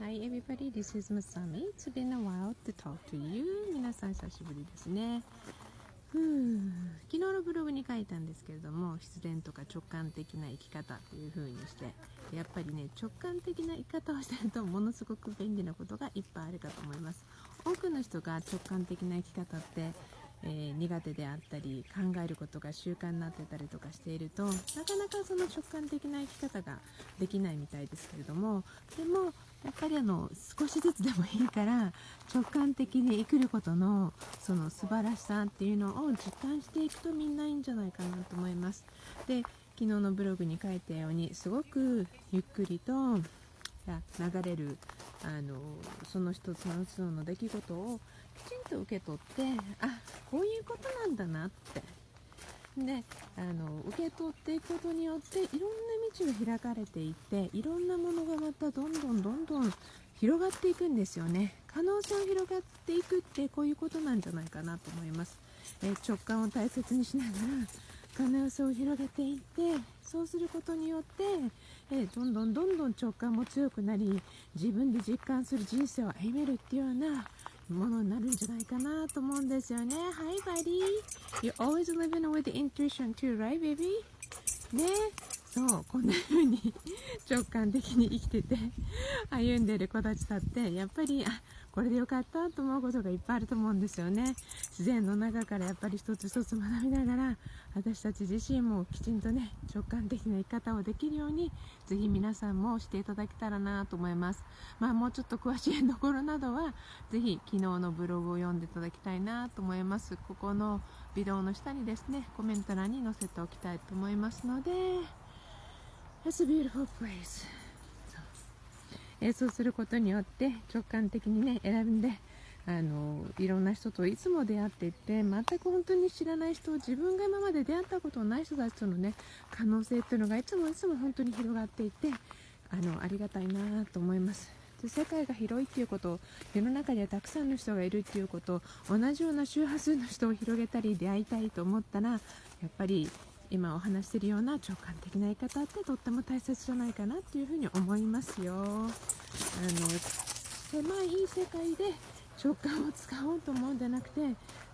Hi everybody, this is Masami. It's been a while to talk to you. 皆さん久しぶりですね。ふう昨日のブログに書いたんですけれども必然とか直感的な生き方という風にしてやっぱりね直感的な生き方をしてるとものすごく便利なことがいっぱいあるかと思います多くの人が直感的な生き方ってえー、苦手であったり考えることが習慣になってたりとかしているとなかなかその直感的な生き方ができないみたいですけれどもでもやっぱりあの少しずつでもいいから直感的に生きることのその素晴らしさっていうのを実感していくとみんないいんじゃないかなと思います。で昨日のブログに書いたようにすごくゆっくりと流れるあのその一つの一つの出来事をきちんと受け取ってあこういうことなんだなって。であの受け取っていくことによっていろんな道が開かれていっていろんなものがまたどんどんどんどん広がっていくんですよね。可能性を広がっていくってこういうことなんじゃないかなと思います、え直感を大切にしながら可能性を広げていってそうすることによって、えどんどんどんどん直感も強くなり自分で実感する人生を歩めるっていうようなものになるんじゃないかなと思うんですよね。Hi, buddy. You're always living with intuition too, right, baby? ねそうこんな風に直感的に生きてて歩んでる子たちだってやっぱりあこれでよかったと思うことがいっぱいあると思うんですよね。自然の中からやっぱり一つ一つ学びながら私たち自身もきちんとね直感的な生き方をできるようにぜひ皆さんもしていただけたらなと思います。まあもうちょっと詳しいところなどはぜひ昨日のブログを読んでいただきたいなと思います。ここのビデオの下にですねコメント欄に載せておきたいと思いますので。It's a beautiful place. えそうすることによって直感的にね選んであのいろんな人といつも出会っていって全く本当に知らない人自分が今まで出会ったことのない人たちとのね可能性っていうのがいつもいつも本当に広がっていてあのありがたいなと思います。で世界が広いっていうこと世の中にはたくさんの人がいるっていうこと同じような周波数の人を広げたり出会いたいと思ったらやっぱり今お話しているような直感的な言い方ってとっても大切じゃないかなっていうふうに思いますよあの狭い世界で直感を使おうと思うんじゃなくて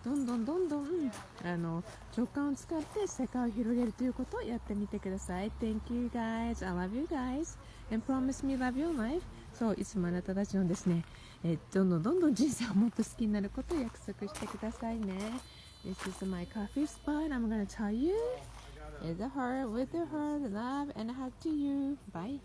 どんどんどんどんあの直感を使って世界を広げるということをやってみてください Thank you guys I love you guys and promise me love your life そういつもあなたたちのですね、えどんどんどんどん人生をもっと好きになることを約束してくださいね This is my coffee spot I'm gonna tell you is a heart with a heart love and a hug to you bye